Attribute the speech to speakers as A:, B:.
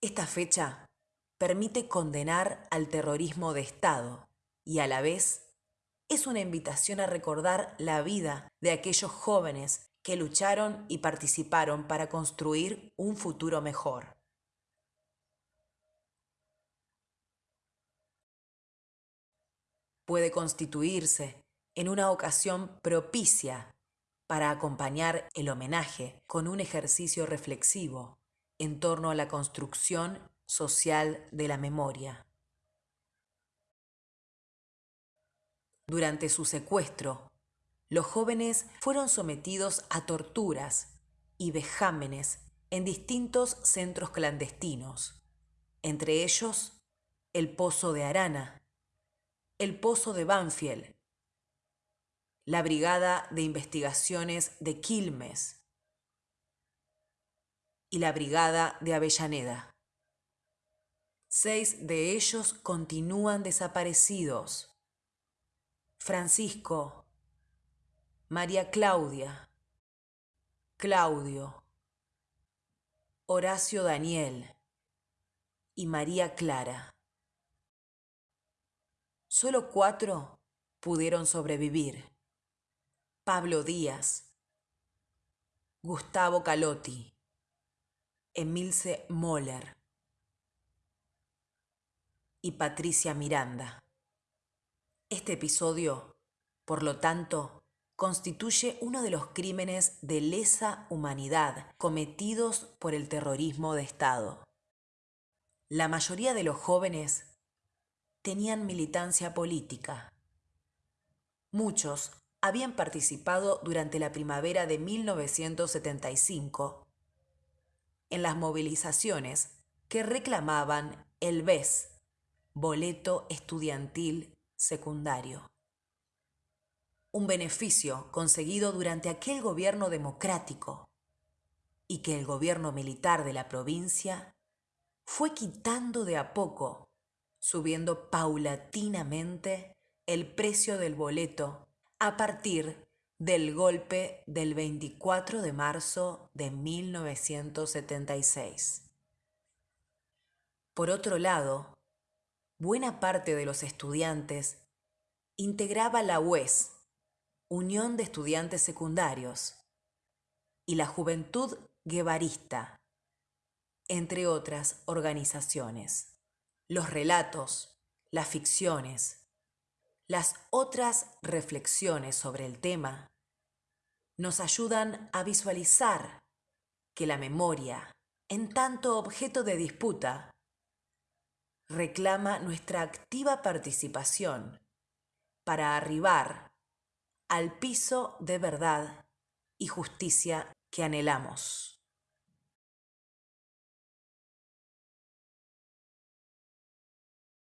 A: Esta fecha permite condenar al terrorismo de Estado y a la vez es una invitación a recordar la vida de aquellos jóvenes que lucharon y participaron para construir un futuro mejor. Puede constituirse en una ocasión propicia para acompañar el homenaje con un ejercicio reflexivo en torno a la construcción social de la memoria. Durante su secuestro, los jóvenes fueron sometidos a torturas y vejámenes en distintos centros clandestinos, entre ellos el Pozo de Arana, el Pozo de Banfield, la Brigada de Investigaciones de Quilmes y la Brigada de Avellaneda. Seis de ellos continúan desaparecidos. Francisco, María Claudia, Claudio, Horacio Daniel y María Clara. Solo cuatro pudieron sobrevivir. Pablo Díaz, Gustavo Calotti, Emilce Moller y Patricia Miranda. Este episodio, por lo tanto, constituye uno de los crímenes de lesa humanidad cometidos por el terrorismo de Estado. La mayoría de los jóvenes tenían militancia política. Muchos habían participado durante la primavera de 1975 en las movilizaciones que reclamaban el BES, Boleto Estudiantil Secundario. Un beneficio conseguido durante aquel gobierno democrático y que el gobierno militar de la provincia fue quitando de a poco, subiendo paulatinamente el precio del boleto a partir del golpe del 24 de marzo de 1976. Por otro lado, buena parte de los estudiantes integraba la UES, Unión de Estudiantes Secundarios, y la Juventud Guevarista, entre otras organizaciones. Los relatos, las ficciones, las otras reflexiones sobre el tema nos ayudan a visualizar que la memoria, en tanto objeto de disputa, reclama nuestra activa participación para arribar al piso de verdad y justicia que anhelamos.